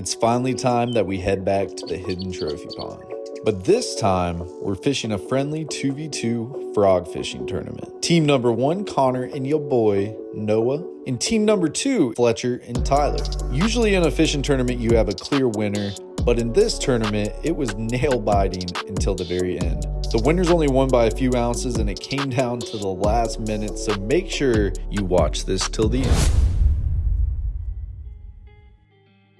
it's finally time that we head back to the hidden trophy pond. But this time, we're fishing a friendly 2v2 frog fishing tournament. Team number one, Connor and your boy, Noah. And team number two, Fletcher and Tyler. Usually in a fishing tournament, you have a clear winner, but in this tournament, it was nail biting until the very end. The winners only won by a few ounces and it came down to the last minute, so make sure you watch this till the end.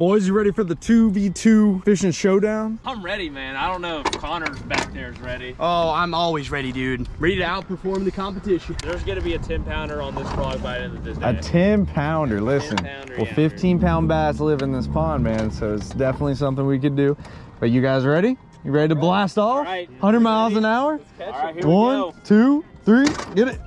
Boys, you ready for the 2v2 fishing showdown? I'm ready, man. I don't know if Connor's back there is ready. Oh, I'm always ready, dude. Ready to outperform the competition. There's gonna be a 10 pounder on this frog by the end of this day. A 10 pounder, listen. 10-pounder, well, yeah. 15 pound bass live in this pond, man. So it's definitely something we could do. But you guys ready? You ready to blast off? All right. 100 miles an hour? All right, here One, we go. two, three, get it.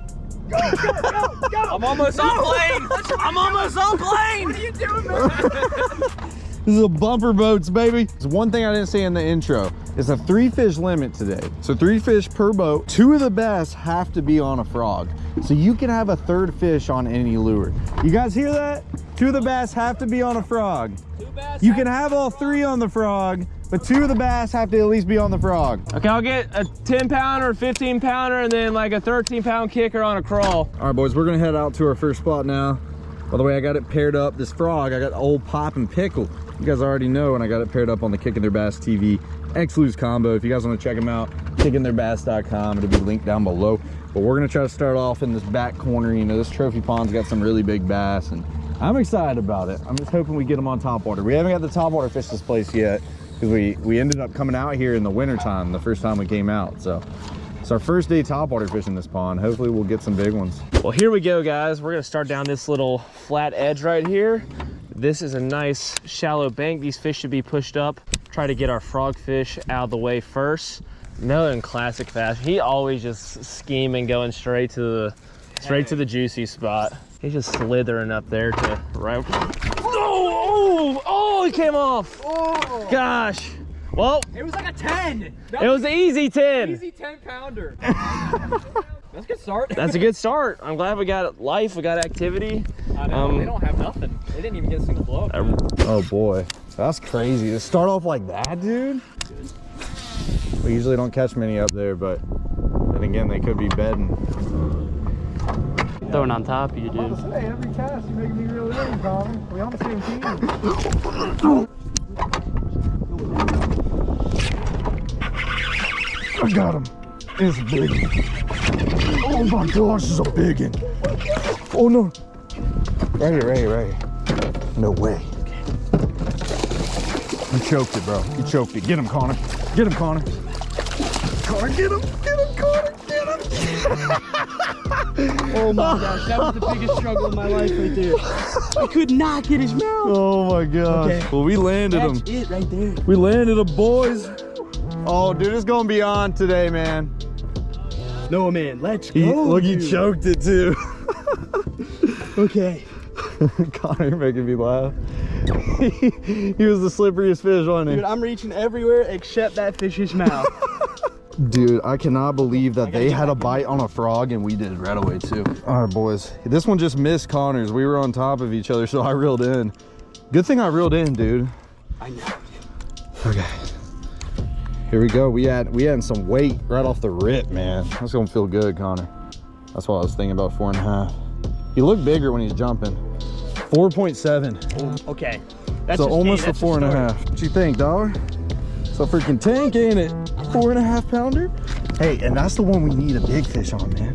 I'm almost on plane. I'm almost on plane. What are you doing, man? This is a bumper boats, baby. It's one thing I didn't say in the intro. It's a three fish limit today. So three fish per boat. Two of the best have to be on a frog. So you can have a third fish on any lure. You guys hear that? Two of the bass have to be on a frog. You can have all three on the frog, but two of the bass have to at least be on the frog. Okay, I'll get a 10 pounder, 15 pounder, and then like a 13 pound kicker on a crawl. All right, boys, we're gonna head out to our first spot now. By the way, I got it paired up. This frog, I got old Pop and Pickle. You guys already know, and I got it paired up on the Kicking Their Bass TV X Lew's combo. If you guys want to check them out, kickingtheirbass.com. It'll be linked down below. But we're gonna try to start off in this back corner. You know, this trophy pond's got some really big bass, and I'm excited about it. I'm just hoping we get them on top water. We haven't got the top water fish this place yet because we we ended up coming out here in the winter time, the first time we came out. So it's our first day topwater fishing this pond. Hopefully we'll get some big ones. Well, here we go, guys. We're gonna start down this little flat edge right here. This is a nice shallow bank. These fish should be pushed up. Try to get our frog fish out of the way first. Noah in classic fashion, he always just scheming going straight to the straight to the juicy spot. He's just slithering up there to right. Oh, oh, oh, he came off. Oh, Gosh. Well, it was like a 10. it was an easy 10. easy 10 pounder. That's a good start. That's a good start. I'm glad we got life, we got activity. I know, Um, they don't have nothing. They didn't even get a single blow. Um, Oh boy, that's crazy. To start off like that, dude. We usually don't catch many up there, but then again, they could be bedding. Throwing on top of you, dude. Hey, every cast you make me real in, Colin. We on the same team. I got him. It's a big one. Oh my gosh, it's a big one. Oh no. Right here, right here, right here. No way. You choked it, bro. You choked it. Get him, Connor. Get him, Connor. Connor, get him. Get him, Connor. Get him. Oh my gosh, that was the biggest struggle of my life right there. I could not get his mouth. Oh my gosh. Okay. Well, we landed him. That's it right there. We landed him, boys. Oh, dude, it's gonna be on today, man. No, man, let's He, go. look, he choked it too. Okay. Connor, you're making me laugh. he, he was the slipperiest fish, wasn't he? Dude, I'm reaching everywhere except that fish's mouth. Dude, I cannot believe that they had a bite on a frog and we did right away too. All right, boys. This one just missed Connor's. We were on top of each other, so I reeled in. Good thing I reeled in, dude. I know. Okay. Here we go. We had we had some weight right off the rip, man. That's gonna feel good, Connor. That's what I was thinking about four and a half. He looked bigger when he's jumping. 4.7. Okay. That's So just almost me. a That's four and a half. What you think, dog? It's a freaking tank, ain't it? Four and a half pounder. Hey, and that's the one we need a big fish on, man.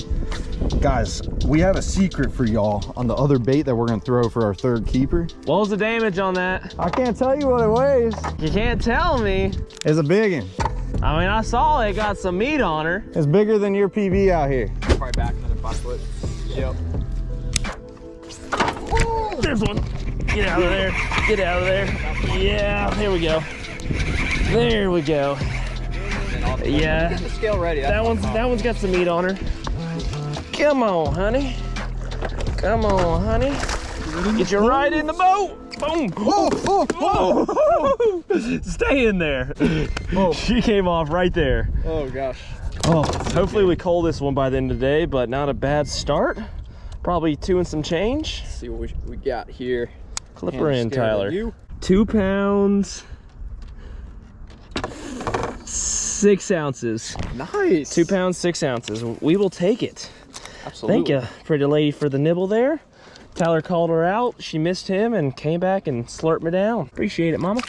Guys, we have a secret for y'all on the other bait that we're gonna throw for our third keeper. what was the damage on that? I can't tell you what it weighs. You can't tell me. It's a big one. I mean, I saw it got some meat on her. It's bigger than your PB out here. Probably back another five foot. Yep. There's one. Get out of there. Get out of there. Yeah, there we go. There we go. Yeah, Get the scale ready. that one's that one's got some meat on her. Come on, honey. Come on, honey. Get you right in the boat. Boom. Oh, oh, Oh, Stay in there. She came off right there. Oh gosh. Oh, hopefully we call this one by the end of the day, but not a bad start. Probably two and some change. Let's see what we, we got here. Clipper in, Tyler. Two pounds, six ounces. Nice. Two pounds, six ounces. We will take it. Absolutely. Thank you, pretty lady, for the nibble there. Tyler called her out. She missed him and came back and slurped me down. Appreciate it, mama.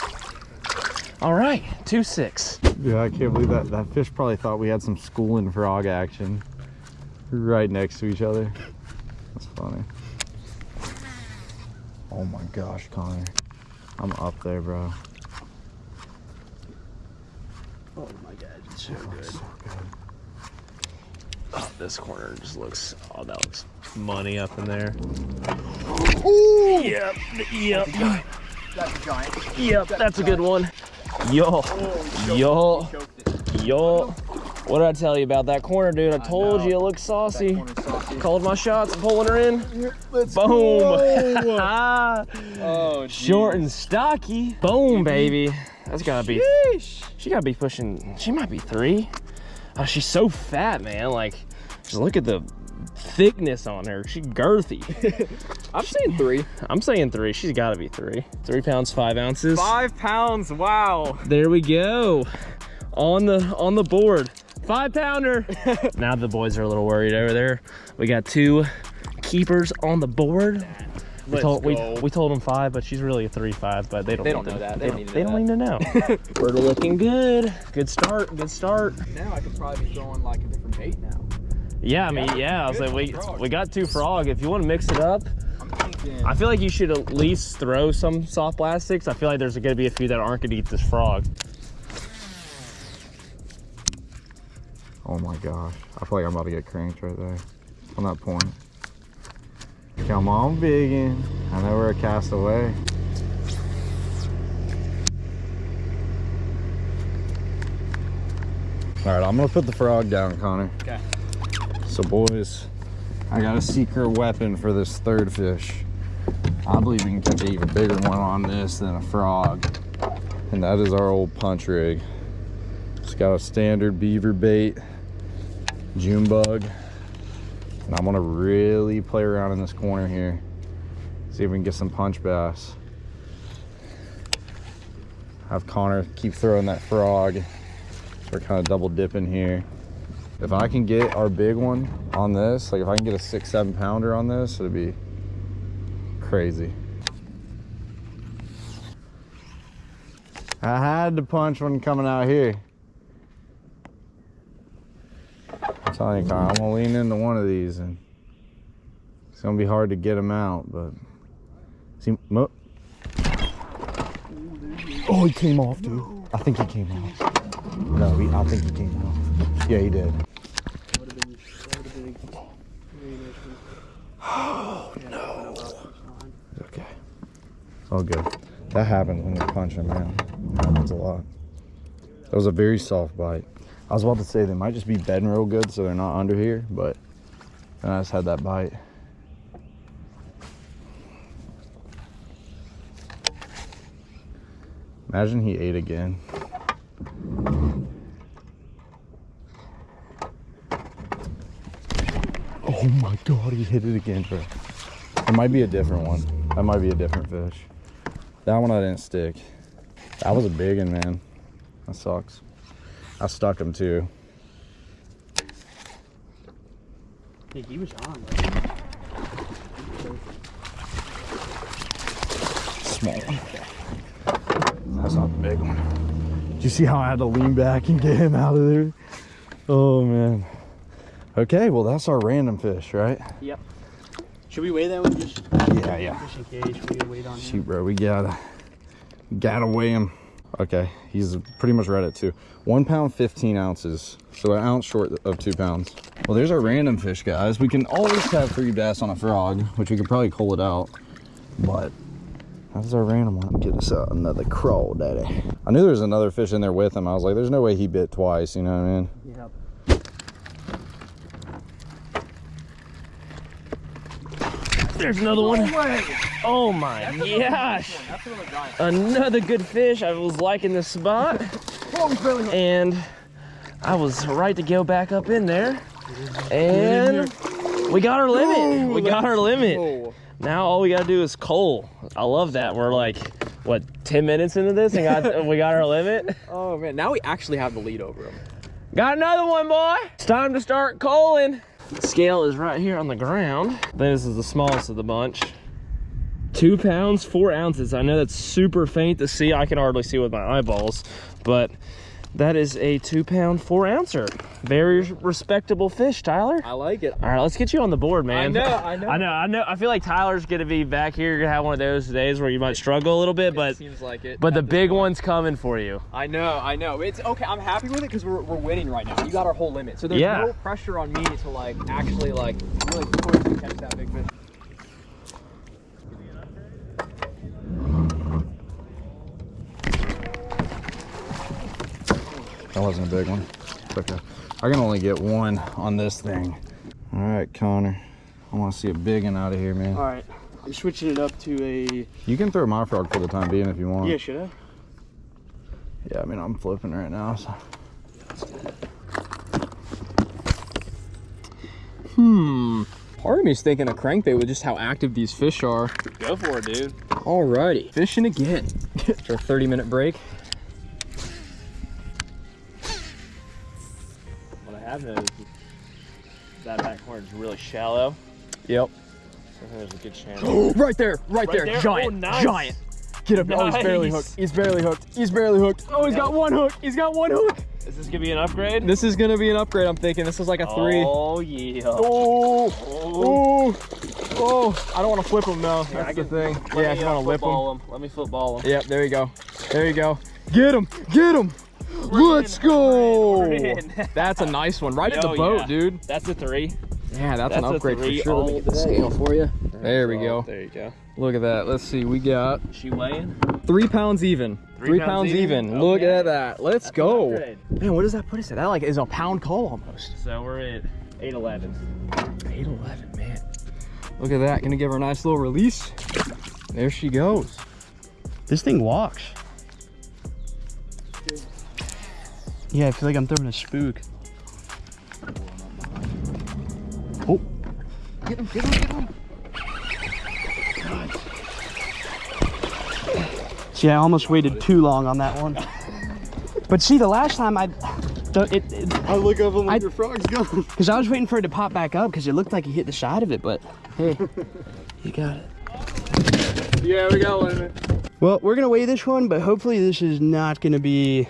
All right, two six. Yeah, I can't believe that. That fish probably thought we had some schooling frog action right next to each other. That's funny. Oh my gosh, Connor. I'm up there, bro. Oh my god, it's so good. Oh, this corner just looks. Oh, that looks money up in there. Yep, yep, That's a giant. yep. That's a good one. Yo, yo, yo. What did I tell you about that corner, dude? I told know. you it looked saucy. Saucy. Called my shots, pulling her in. Let's Boom. Ah. Oh, Short and stocky. Boom, baby. That's gotta be. She gotta be pushing. She might be three. Oh, she's so fat, man. Like, just look at the thickness on her. She girthy. I'm saying three. I'm saying three. She's gotta be three. Three pounds, five ounces. Five pounds. Wow. There we go. On the on the board. Five pounder. now the boys are a little worried over there. We got two keepers on the board. We Let's told, we, go. we told them five, but she's really a three five. But they don't. They don't know to- that. They, They don't, don't need they to don't know know. We're looking good. Good start. Good start. Now I could probably be throwing like a different bait now. Yeah, I mean, yeah. I was like, we Frog. we got two frog. If you want to mix it up, thinking. I feel like you should at least throw some soft plastics. I feel like there's gonna be a few that aren't gonna eat this frog. Oh my gosh. I feel like I'm about to get cranked right there. On that point. Come on, biggin. I know we're a castaway. All right, I'm gonna put the frog down, Connor. Okay. So boys, I got a secret weapon for this third fish. I believe we can catch an even bigger one on this than a frog. And that is our old punch rig. It's got a standard beaver bait, June bug. And I'm gonna really play around in this corner here. See if we can get some punch bass. Have Connor keep throwing that frog. We're kind of double dipping here. If I can get our big one on this, like if I can get a six, seven pounder on this, it'd be crazy. I had to punch one coming out here. I'm telling you, Kyle, oh, I'm gonna lean into one of these and it's gonna be hard to get them out, but see, mo- oh, he came off, dude. I think he came off. No, he, I think he came off. Yeah, he did. Oh no. It's okay. It's all good. That happens when you punch them, man. That happens a lot. That was a very soft bite. I was about to say they might just be bedding real good so they're not under here, but then I just had that bite. Imagine he ate again. Oh my god, he hit it again, bro. It might be a different one. That might be a different fish. That one I didn't stick. That was a big one, man. That sucks. I stuck him too. Yeah, he was on. Small one. That's not the big one. Did you see how I had to lean back and get him out of there? Oh man. Okay, well that's our random fish, right? Yep. Should we weigh them? Just, Yeah, yeah. just in case we wait on him. Shoot, bro, we gotta gotta weigh him. Okay, he's pretty much right at two. One pound, 15 ounces. So an ounce short of two pounds. Well, there's our random fish, guys. We can always have three bass on a frog, which we could probably cull it out. But that's our random one. Get us another crawl, daddy. I knew there was another fish in there with him. I was like, there's no way he bit twice, you know what I mean? Yep. There's another one. Oh my gosh. Another good fish. I was liking this spot. And I was right to go back up in there. And we got our limit. We got our limit. Now all we gotta do is cull. I love that. We're like what 10 minutes into this and got we got our limit. Oh man, now we actually have the lead over him. Got another one, boy. It's time to start Scale is right here on the ground. This is the smallest of the bunch. Two pounds, four ounces. I know that's super faint to see. I can hardly see with my eyeballs, but that is a two pound, four ouncer. Very respectable fish, Tyler. I like it. All right, let's get you on the board, man. know, I know. I know, I know. I feel like Tyler's gonna be back here. You're gonna have one of those days where you might struggle a little bit, but Seems like it. but the big point. one's coming for you. I know, I know. It's okay. I'm happy with it because we're, we're winning right now. You got our whole limit, so there's Yeah. no pressure on me to like actually like really push and catch that big fish. That wasn't a big one. Okay. I can only get one on this thing. All right, Connor. I want to see a big one out of here, man. All right, I'm switching it up to a. You can throw my frog for the time being if you want. Yeah, should I? Yeah, I mean, I'm flipping right now. So. Hmm. Part of me is thinking a crankbait with just how active these fish are. Go for it, dude. Alrighty, fishing again. After a 30 minute break. Have noticed that back corner is really shallow. Yep. So there's a good chance. right there, right, Right there. there? Oh, giant, Oh, nice. giant. Get him. Oh, he's barely hooked. He's barely hooked. He's barely hooked. Oh, he's got one hook. He's got one hook. Is this gonna be an upgrade? This is gonna be an upgrade. I'm thinking. This is like a three. Oh yeah. Oh, oh, oh! I don't want to flip him though. That's the thing. Yeah, I just want to whip him. him. Let me football him. Yep, there you go. There you go. Get him! Get him! Let's go! We're in. That's a nice one. Right in Oh, the boat, yeah. dude. That's a three. Yeah, that's, That's an upgrade for sure. Let me get the scale for you. There we Oh, go. There you go. Look at that. Let's see. We got She weighing? three pounds even. Three pounds, pounds even. even? Look Okay. at that. Let's That's go. upgrade. Man, what does that put us at? That like is a pound call almost. So we're at 811. 811, man. Look at that. Gonna give her a nice little release. There she goes. This thing walks. Yeah, I feel like I'm throwing a spook. Oh. Get him, get him, get him. See, I almost waited too long on that one. But see, the last time I, the- it, it I look up and I- your frog's gone. because I was waiting for it to pop back up because it looked like he hit the side of it, but hey, you got it. Yeah, we got one. Well, we're gonna weigh this one, but hopefully this is not gonna be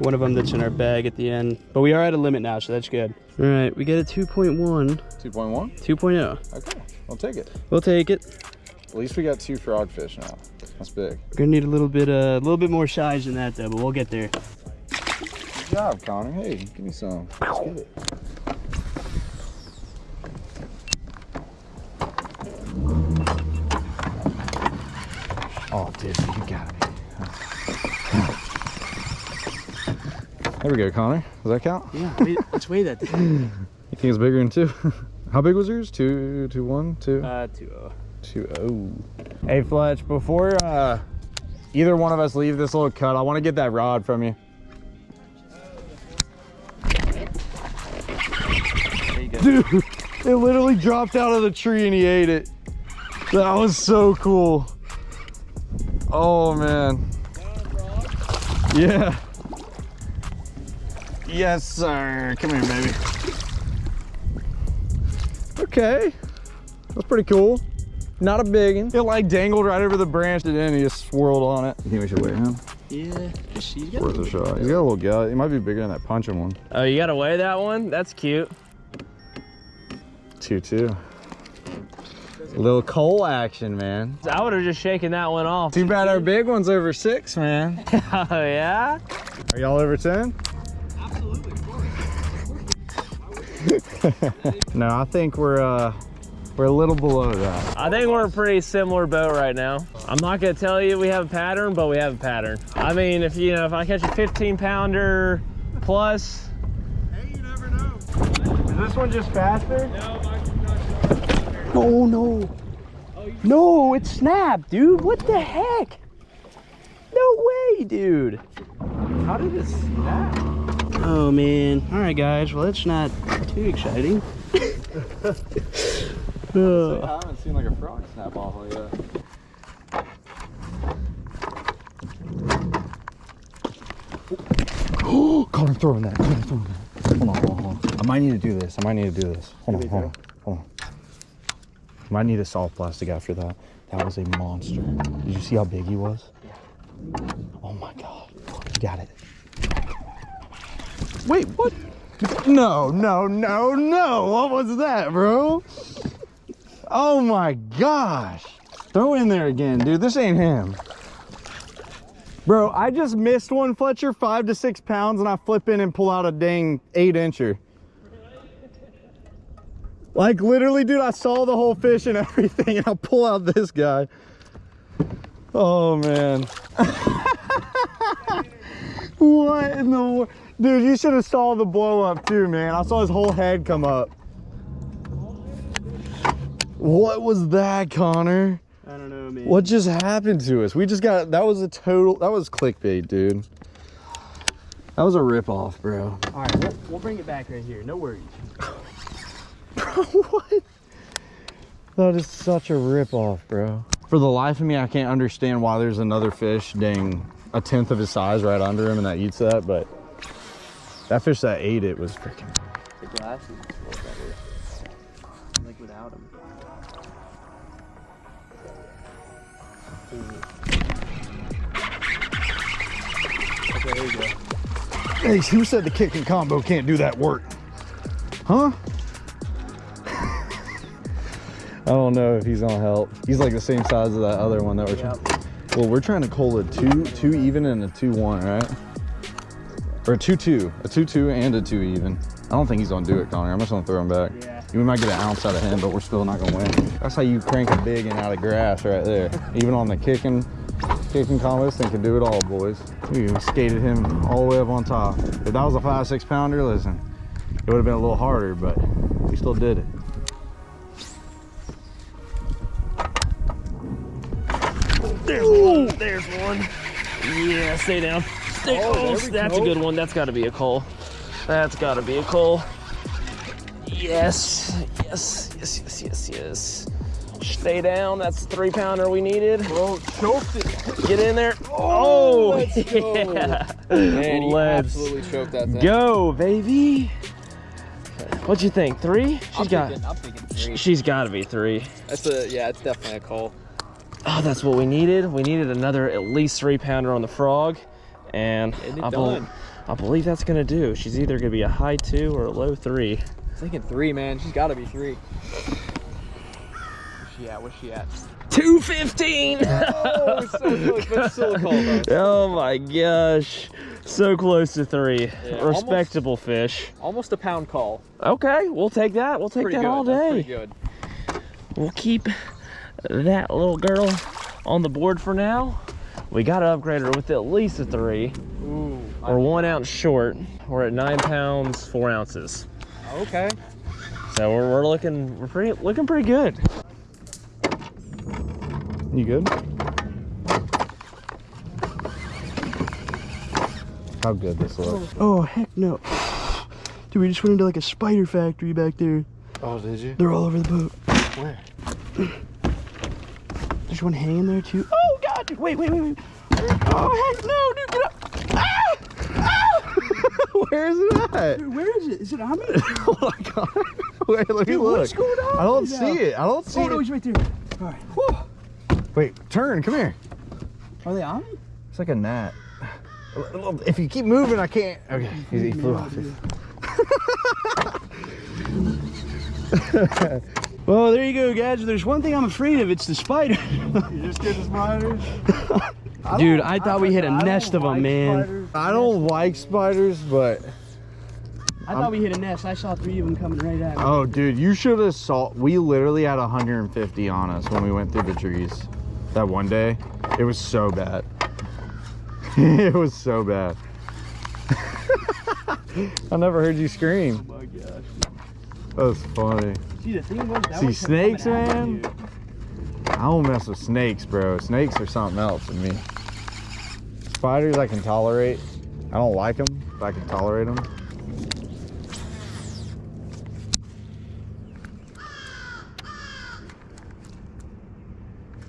one of them that's in our bag at the end. But we are at a limit now, so that's good. All right, we get a 2.1, 2.1? 2.0. Okay, I'll take it. We'll take it. At least we got two frogfish now. That's big. We're gonna need a little bit, uh, a little bit more size than that though, but we'll get there. Good job, Connor. Hey, give me some. Let's get it. Oh, dude, you got me. There we go, Connor. Does that count? Yeah, wait, let's weigh that. Thing. You think it's bigger than two? How big was yours? Two, two, one, two, Uh, two. oh. two, oh. Hey, Fletch, before uh, either one of us leave this little cut, I want to get that rod from you. Dude, it literally dropped out of the tree and he ate it. That was so cool. Oh, man. Yeah. Yes, sir. Come here, baby. Okay. That's pretty cool. Not a big one. It like dangled right over the branch and then he just swirled on it. You think we should weigh him? Yeah, she's got Worth a shot. He's got a little gut. He might be bigger than that punching one. Oh, you gotta weigh that one? That's cute. Two two. A Little cull action, man. I would have just shaken that one off. Too bad our big one's over six, man. Oh yeah? Are y'all over ten? no, I think we're uh we're a little below that. I think we're a pretty similar boat right now. I'm not gonna tell you we have a pattern, but we have a pattern. I mean, if you know, if I catch a 15 pounder plus, Hey, you never know. Is this one just faster? Oh no. No, it snapped, dude. What the heck? No way, dude. How did it snap? Oh man. Alright guys, well that's not too exciting. I haven't seen like a frog snap off like that. Oh, caught him throwing that. Caught him throwing that. Hold on, hold on, hold on. I might need to do this. I might need to do this. Hold on, hold on, hold on. I might need a soft plastic after that. That was a monster. Did you see how big he was? Yeah. Oh my god. You got it. Wait, what? No, no, no, no. What was that, bro? Oh my gosh. Throw in there again, dude. This ain't him. Bro, I just missed one Fletcher, five to six pounds, and I flip in and pull out a dang eight incher. Like literally, dude, I saw the whole fish and everything, and I'll pull out this guy. Oh man. what in the world? Dude, you should have saw the blow up too, man. I saw his whole head come up. What was that, Connor? I don't know, man. What just happened to us? We just got that was a total that was clickbait, dude. That was a ripoff, bro. All right, we'll, we'll bring it back right here. No worries. Bro, what? That is such a ripoff, bro. For the life of me, I can't understand why there's another fish, dang, a tenth of his size right under him and that eats that, but that fish that ate it was freaking. The glass is a little better. Like without him. Okay, there you go. Hey, who said the kick and combo can't do that work? Huh? I don't know if he's gonna help. He's like the same size as that other one that we're trying. Well, we're trying to call a two, two even and a two one, right? Or a two two, a two two and a two even. I don't think he's gonna do it, Connor. I'm just gonna throw him back. Yeah. We might get an ounce out of him, but we're still not gonna win. That's how you crank a big and out of grass right there. Even on the kicking, kicking combo, this thing can do it all, boys. We skated him all the way up on top. If that was a five, six pounder, listen, it would have been a little harder, but we still did it. There's one. There's one. Yeah, stay down. Stay oh, that's a good one. That's got to be a cull. That's got to be a cull. Yes, yes, yes, yes, yes, yes. Stay down. That's the three pounder we needed. Oh, choked it. Get in there. Oh, oh let's go. yeah. Man, Let's absolutely choked that thing. go, baby. What'd you think? Three? She's I'm got. thinking, I'm thinking three. She's got to be three. That's a yeah. It's definitely a call. Oh, that's what we needed. We needed another at least three pounder on the frog, and I, done. I believe that's gonna do. She's either gonna be a high two or a low three. I'm thinking three, man. She's got to be three. Where's she at? Where's she at? Two fifteen. Oh, so close, but still a call though. oh my gosh, so close to three. Yeah, Respectable fish. Almost a pound call. Okay, we'll take that. We'll take Pretty that good. all That's day. pretty good. We'll keep that little girl on the board for now. We gotta upgrade her with at least a three. Ooh. We're one ounce short. We're at nine pounds, four ounces. Okay. So we're, we're looking, we're pretty, looking pretty good. You good? How good this looks. Oh, heck no. Dude, we just went into like a spider factory back there. Oh, did you? They're all over the boat. Where? There's one hanging there too. Oh god, wait, wait, wait, wait. Oh heck no, dude, get up. Ah! Ah! Where is it at? Dude, where is it? Is it on me? oh my god. Wait, let me Dude, look. what's going on I don't see now? it. I don't see it. Oh no, he's right there. All right. Whew. Wait, turn. Come here. Are they on me? It's like a gnat. If you keep moving, I can't. Okay, he flew off. Well, there you go, guys. There's one thing I'm afraid of. It's the spider. You just get the spiders. Dude, I thought we hit a nest of them, man. I don't like spiders, but I thought we hit a nest. I saw three of them coming right at me. oh, dude, you should have saw. We literally had 150 on us when we went through the trees that one day. It was so bad. it was so bad. I never heard you scream. Oh my gosh. That was funny. See, the thing was, See, snakes, coming at me, man? I don't mess with snakes, bro. Snakes are something else to me. Spiders I can tolerate. I don't like them, but I can tolerate them.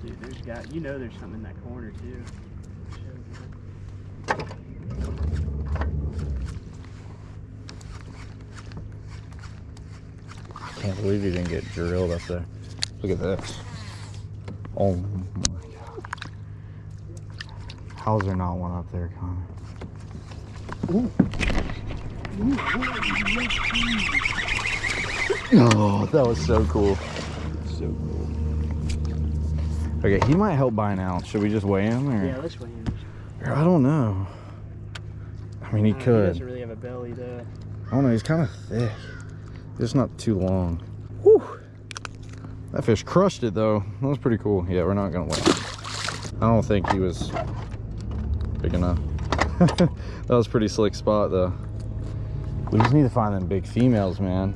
Dude, there's got, you know there's something in that corner too. Can't believe he didn't get drilled up there. Look at this. Oh my god. How's there not one up there, Connor? Oh, that was so cool. So cool. Okay, he might help by now. Should we just weigh him? Or? Yeah, let's weigh him. I don't know. I mean, he Uh, He could. doesn't really have a belly though. I don't know. He's kind of thick. Just not too long. Whew. That fish crushed it though. That was pretty cool. Yeah, we're not gonna him. I don't think he was big enough. that was pretty slick spot though. We just need to find them big females, man.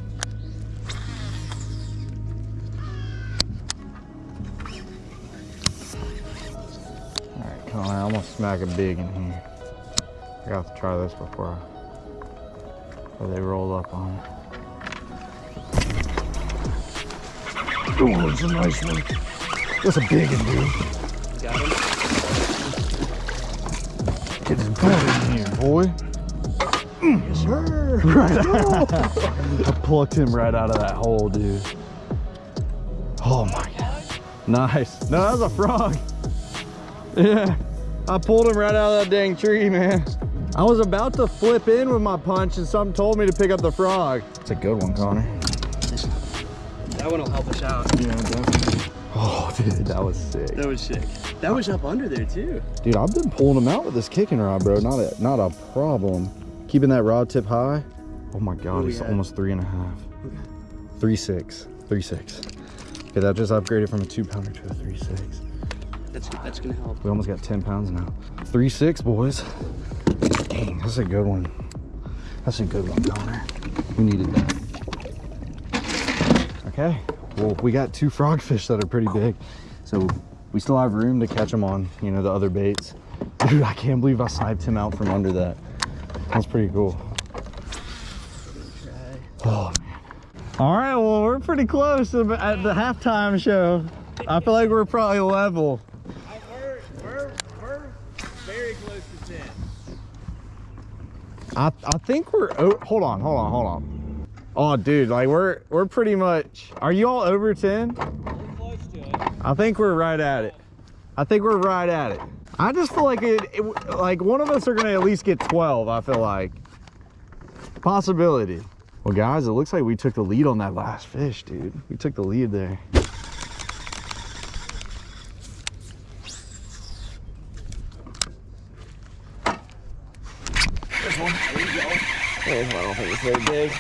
All right, come on. I almost smack a big in here. I got to try this before I or they roll up on it. Oh, it's a nice one. That's a big one, dude. Got him. Get his butt in here, boy. Mm, yes, sir. I plucked him right out of that hole, dude. Oh my god. Nice. No, that was a frog. Yeah. I pulled him right out of that dang tree, man. I was about to flip in with my punch and something told me to pick up the frog. It's a good one, Connor. That one will help us out. Yeah, definitely. Oh, dude, that was sick. That was sick. That was up under there too. Dude, I've been pulling them out with this kicking rod, bro. Not a not a problem. Keeping that rod tip high. Oh my god, Oh, it's yeah. almost three and a half. Three six. Three six. Okay, that just upgraded from a two pounder to a three six. That's that's gonna help. We almost got 10 pounds now. Three six, boys. Dang, that's a good one. That's a good one, Connor. We needed that. Okay, well, we got two frogfish that are pretty big. So we still have room to catch them on, you know, the other baits. Dude, I can't believe I sniped him out from under that. That's pretty cool. Oh, man. All right, well, we're pretty close at the halftime show. I feel like we're probably level. We're, we're, we're very close to 10. I I think we're oh, hold on, hold on, hold on. Oh dude, like we're we're pretty much are you all over 10? Close to it. I think we're right at it. I think we're right at it. I just feel like it, it like one of us are gonna at least get 12, I feel like. Possibility. Well guys, it looks like we took the lead on that last fish, dude. We took the lead there. This one, there you go. I don't think it's very big.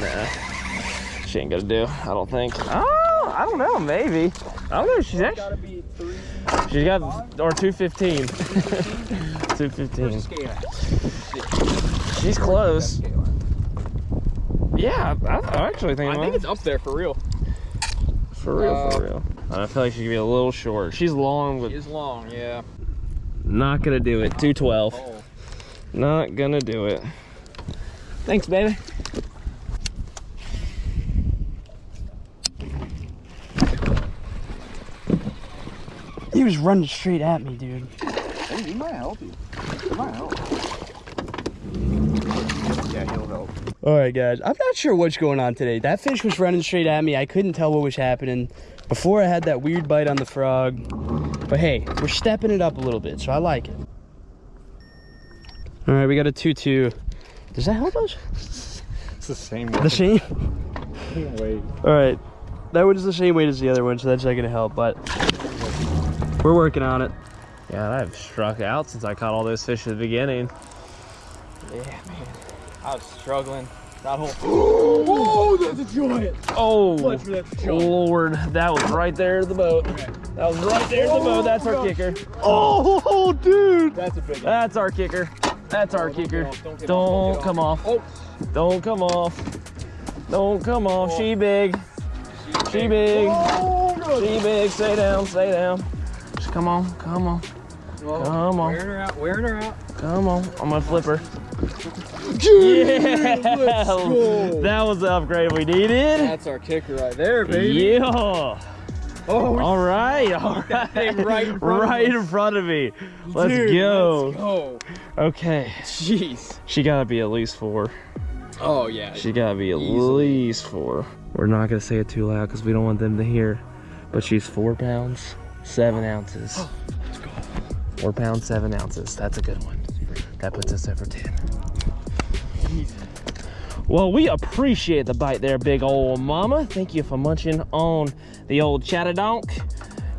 Nah. She ain't gonna do, I don't think. Oh, I don't know, maybe. I don't know, she's actually. She's got, or 215. 215. She's close. Yeah, I, I actually think, I think it's up there for real. for real, for uh, real. I feel like she could be a little short. She's long, but It is long, yeah. not gonna do it. 212. Oh. Not gonna do it. Thanks, baby. Was running straight at me, dude. Hey, he might help you. He might help. Yeah, he'll help. All right, guys. I'm not sure what's going on today. That fish was running straight at me. I couldn't tell what was happening. Before I had that weird bite on the frog. But hey, we're stepping it up a little bit, so I like it. All right, we got a 2-2. Does that help us? It's the same The same? way. All right. That one's the same weight as the other one, so that's not gonna help, but we're working on it. Yeah, I've struck out since I caught all those fish at the beginning. Yeah, man. I was struggling. That whole. Oh, that's a giant. Oh, Much for that shot. Lord, that was right there in the boat. That was right there in the boat. Oh, that's our kicker. Oh, dude. That's a big one. That's our kicker. That's our kicker. don't Don't off, don't get come off. Oh, Don't come off. Don't come off. She big. She big. Oh, she big. Stay down. Stay down. Come on. Come on. Whoa. Come on. Wearing her out. Wearing her out. Come on. I'm gonna flip her. Yeah. That was the upgrade we needed. That's our kicker right there, baby. Yeah. Oh, All right. All right. right in front of right in front of me. Let's dude, go. Let's go. Okay. Jeez. She gotta be at least four. Oh yeah. She gotta be at least four. We're not gonna say it too loud because we don't want them to hear. But she's four pounds, seven ounces. Four pounds, seven ounces. That's a good one. That puts us over 10. Well, we appreciate the bite there, big old mama. Thank you for munching on the old chatterdonk.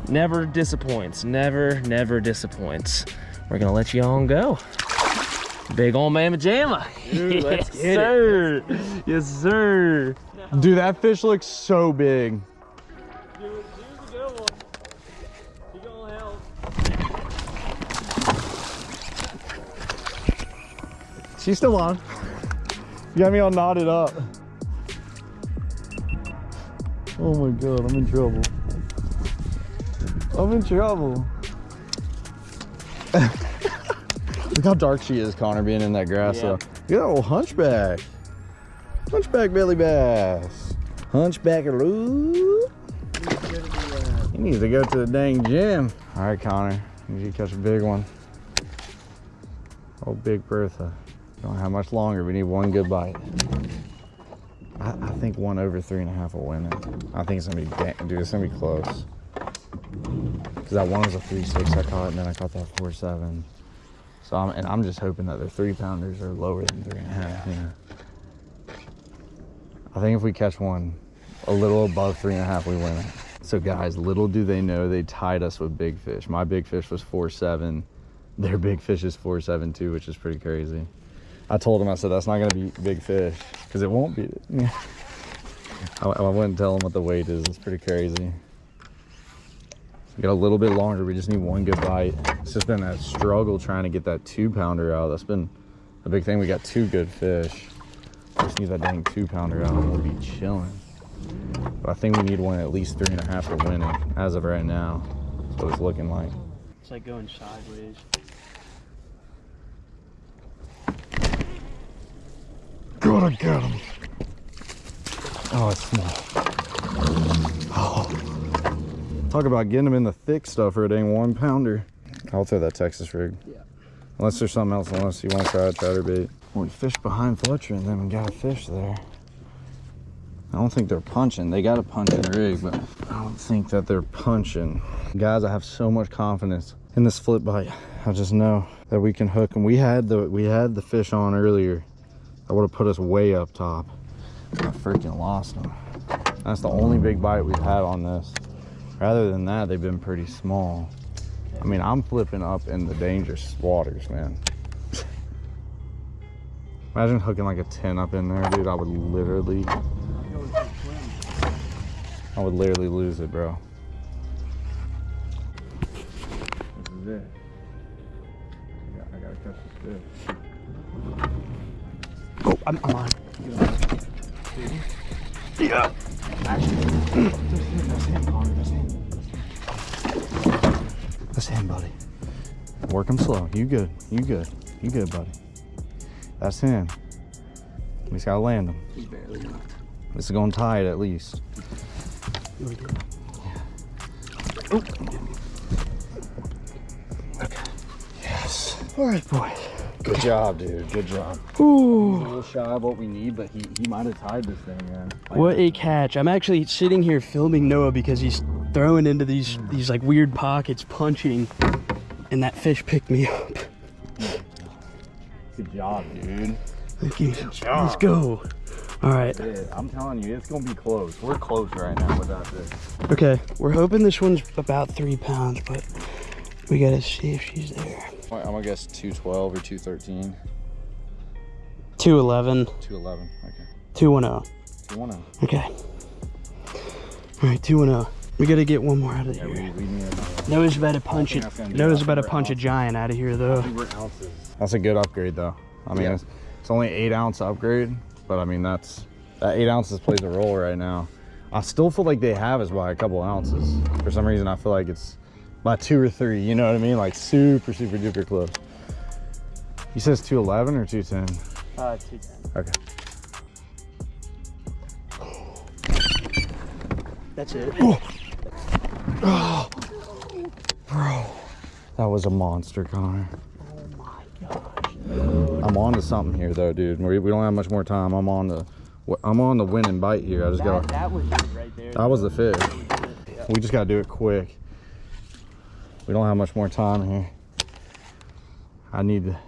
Never disappoints, never, never disappoints. We're gonna let you on go. Big old mama jamma. Dude, let's yes, get it. sir. Yes, sir. Dude, that fish looks so big. She's still on. You got me all knotted up. Oh my god, I'm in trouble. I'm in trouble. Look how dark she is, Connor, being in that grass. Yeah. though. Look at that old hunchback. Hunchback belly bass. Hunchback Lou. He needs to go to the dang gym. All right, Connor. Need you to catch a big one. Oh, Big Bertha. Don't have much longer. We need one good bite. I, I think one over three and a half will win it. I think it's gonna be, dude, it's gonna be close. Cause that one was a three six I caught, and then I caught that four seven. So I'm, and I'm just hoping that their three pounders are lower than three and a half. Know? I think if we catch one a little above three and a half, we win it. So guys, little do they know they tied us with big fish. My big fish was four seven. Their big fish is four seven too, which is pretty crazy. I told him I said that's not gonna be big fish because it won't be. I, I wouldn't tell him what the weight is. It's pretty crazy. We got a little bit longer. We just need one good bite. It's just been that struggle trying to get that two pounder out. That's been a big thing. We got two good fish. Just need that dang two pounder out and we'll be chilling. But I think we need one at least three and a half to win it as of right now. That's what it's looking like. It's like going sideways. Gotta get him. Oh, it's small. Oh. Talk about getting them in the thick stuff for it ain't one pounder. I'll throw that Texas rig. Yeah. Unless there's something else, unless you want to try a chatterbait. Well, we fished behind Fletcher and then we got a fish there. I don't think they're punching. They got a punching rig, but I don't think that they're punching. Guys, I have so much confidence in this flip bite. I just know that we can hook them. We had the we had the fish on earlier. That would have put us way up top. I freaking lost them. That's the only big bite we've had on this. Rather than that, they've been pretty small. I mean, I'm flipping up in the dangerous waters, man. Imagine hooking like a 10 up in there, dude. I would literally, I would literally lose it, bro. This is it. I, got, I gotta catch this fish. Oh, I'm, I'm on. That's him, buddy. Work him slow. You good. You good. You good, buddy. That's him. We just gotta land him. He's barely enough. This is gonna tie it at least. Okay. Yes. All right, boy. Good job, dude. Good job. Ooh. a little shy of what we need, but he, he might have tied this thing, man. What a catch. I'm actually sitting here filming Noah because he's throwing into these these like weird pockets, punching, and that fish picked me up. Good job, dude. Thank you. Let's go. All right. I'm telling you, it's gonna be close. We're close right now without this. Okay. We're hoping this one's about three pounds, but we gotta see if she's there. I'm gonna guess 212 or 213. 211, 211. Okay. 210. 210. Okay. All right, 210. We gotta get one more out of Yeah, here. we, we need. Noah's about to punch it. that's Noah's about to We're punch a giant out of here, though. That's a good upgrade, though. I mean, Yeah. it's, it's only eight ounce upgrade, but I mean that's that eight ounces plays a role right now. I still feel like they have us by a couple ounces. For some reason, I feel like it's by two or three. You know what I mean? Like super, super duper close. He says 211 or 210. Uh, 210. Okay. That's it. Oh. Bro. That was a monster, Connor. Oh my gosh. I'm on to something here though, dude. We, we don't have much more time. I'm on the I'm on the winning bite here. I just got that was right there. that was the fish. We just gotta do it quick. We don't have much more time here. I need to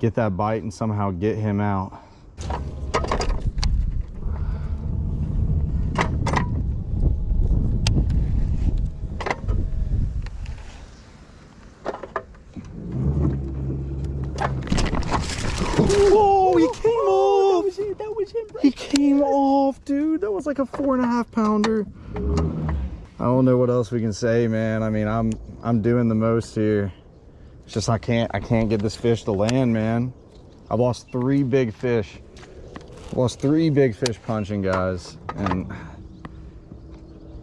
get that bite and somehow get him out. Oh, he came off! That was it. That was him. Right He came off, dude. That was like a four and a half pounder. I don't know what else we can say, man. I mean, I'm I'm doing the most here. It's just I can't I can't get this fish to land, man. I've lost three big fish. Lost three big fish punching, guys. And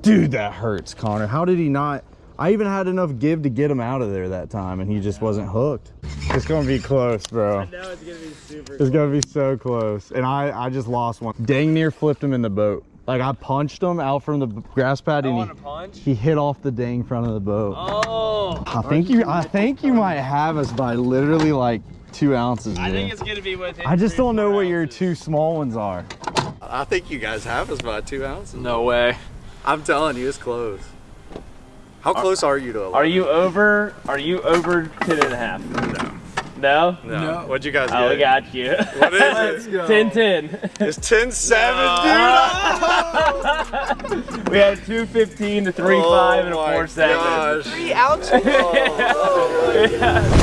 dude, that hurts, Connor. How did he not? I even had enough give to get him out of there that time, and he just wasn't hooked. It's gonna be close, bro. know it's gonna be super. It's gonna be so close. And I, I just lost one. Dang near flipped him in the boat. Like I punched him out from the grass pad and he, he hit off the dang front of the boat. Oh, I think you I think you might have us by literally like two ounces. I think it's gonna be within. I just don't know four what your two small ones are. I think you guys have us by two ounces. No way. I'm telling you, it's close. How close are you to a Are you over? Are you over ten and a half? No. No. No. What'd you guys do? Oh, we got you. What is it? 10 10. It's 10 7, dude. We had 215 to 3 Oh 5 and a oh my 4 7. gosh. Three ounces. Oh,